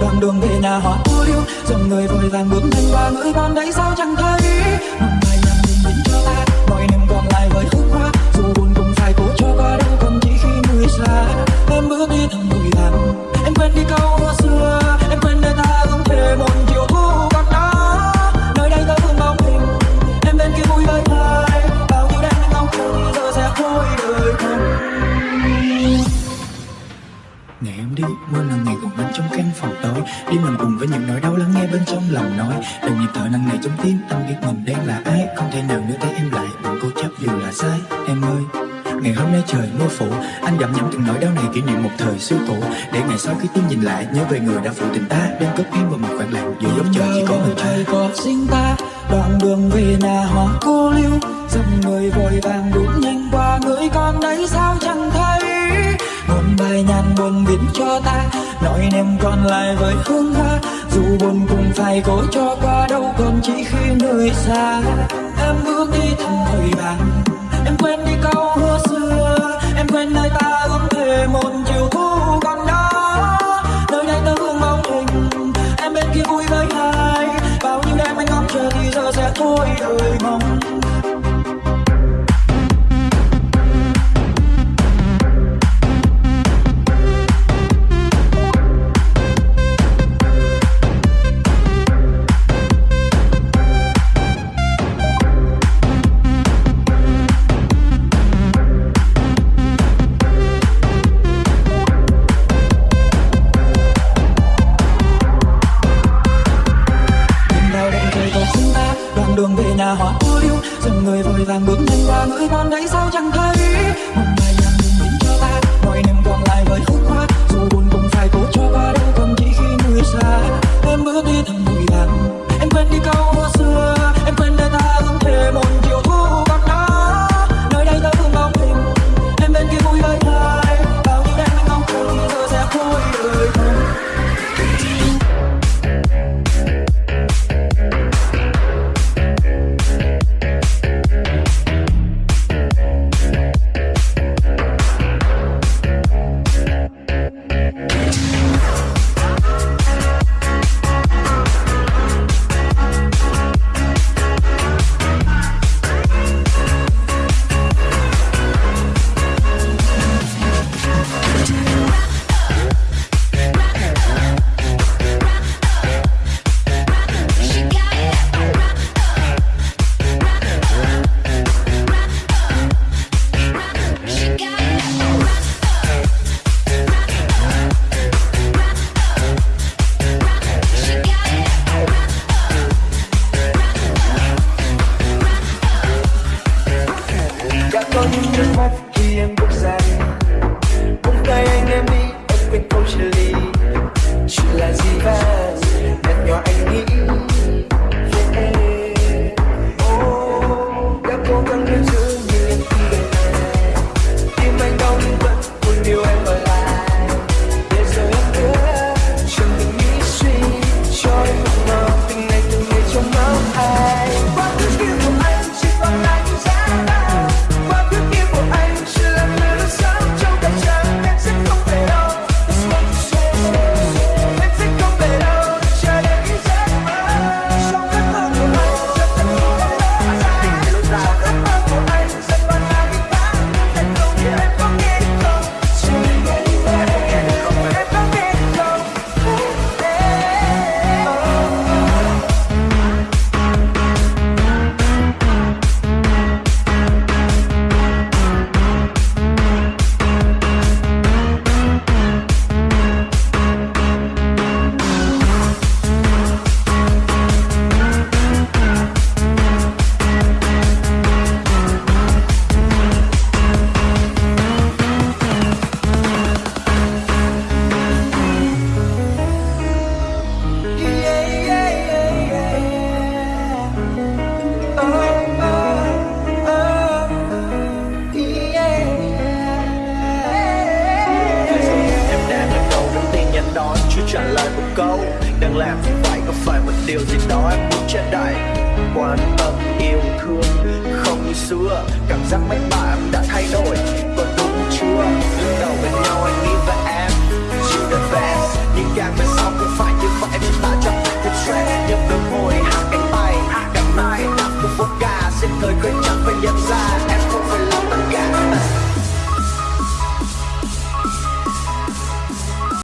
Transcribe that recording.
đoạn đường về nhà họ cô liu dòng người vội vàng bước nhanh qua người con đấy sao chẳng thấy? Ngày em đi, mưa là ngày còn anh trong căn phòng tối. Đi mình cùng với những nỗi đau lắng nghe bên trong lòng nói. Từng nhịp thở nặng nề trong tim, anh biết mình đang là ai. Không thể nào nữa thấy em lại, đừng cố chấp dù là sai. Em ơi, Ngày hôm nay trời mưa phủ. Anh gặm nhắm từng nỗi đau này kỷ niệm một thời xưa cũ. Để ngày sau khi tim nhìn lại Nhớ về người đã phụ tình ta. Đem cất em vào một khoảng lặng Giữa góc trời chỉ có mình ta. Có sinh ta Đoạn đường về nhà hoa cô lưu Dòng người vội vàng đuổi nhanh qua Người con đấy sao chẳng thấy? Bài nhàn buồn viết cho ta nỗi niềm còn lại với hương hoa, dù buồn cũng phải cố cho qua đâu, còn chỉ khi nơi xa. Em bước đi thầm vội vàng em quên đi câu hứa xưa, em quên nơi ta ước thề một chiều thu còn đó. Nơi đây ta hương bóng hình, em bên kia vui với ai bao nhiêu đêm anh ngóng chờ thì giờ sẽ thôi đời mong. Người vội vàng bước nhanh qua ngỡ con đấy sao chẳng thấy? Một ngày chuyện là nhỏ anh nghĩ Đang làm thì phải có phải một điều gì đó Em muốn che đậy Quan tâm yêu thương, Không như xưa, Cảm giác mấy bạn đã thay